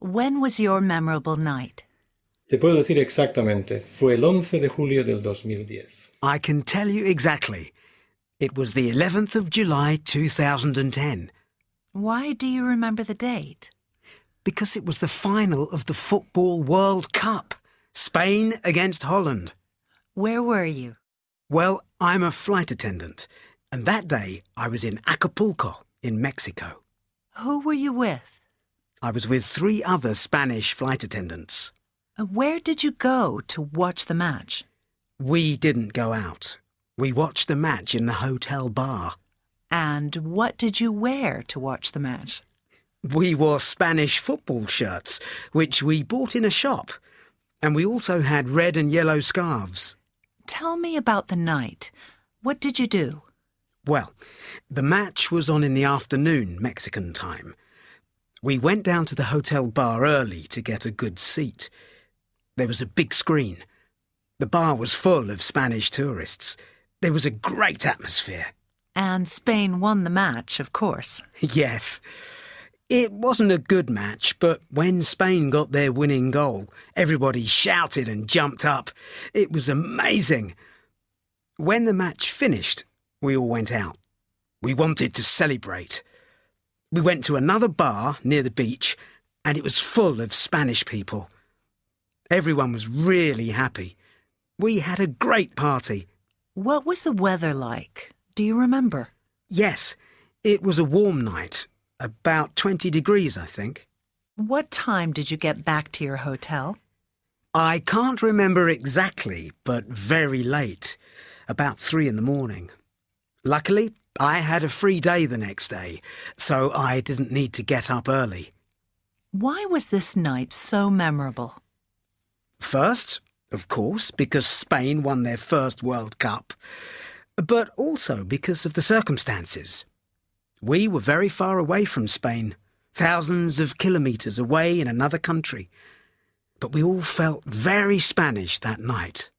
When was your memorable night? Te puedo decir exactamente, fue el 11 de julio del 2010. I can tell you exactly. It was the 11th of July 2010, Why do you remember the date? because it was the final of the Football World Cup. Spain against Holland. Where were you? Well, I'm a flight attendant, and that day I was in Acapulco, in Mexico. Who were you with? I was with three other Spanish flight attendants. Where did you go to watch the match? We didn't go out. We watched the match in the hotel bar. And what did you wear to watch the match? We wore Spanish football shirts, which we bought in a shop, and we also had red and yellow scarves. Tell me about the night. What did you do? Well, the match was on in the afternoon, Mexican time. We went down to the hotel bar early to get a good seat. There was a big screen. The bar was full of Spanish tourists. There was a great atmosphere. And Spain won the match, of course. Yes. It wasn't a good match, but when Spain got their winning goal, everybody shouted and jumped up. It was amazing. When the match finished, we all went out. We wanted to celebrate. We went to another bar near the beach, and it was full of Spanish people. Everyone was really happy. We had a great party. What was the weather like? Do you remember? Yes, it was a warm night, about 20 degrees, I think. What time did you get back to your hotel? I can't remember exactly, but very late, about three in the morning. Luckily, I had a free day the next day, so I didn't need to get up early. Why was this night so memorable? First, of course, because Spain won their first World Cup, but also because of the circumstances. We were very far away from Spain, thousands of kilometres away in another country. But we all felt very Spanish that night.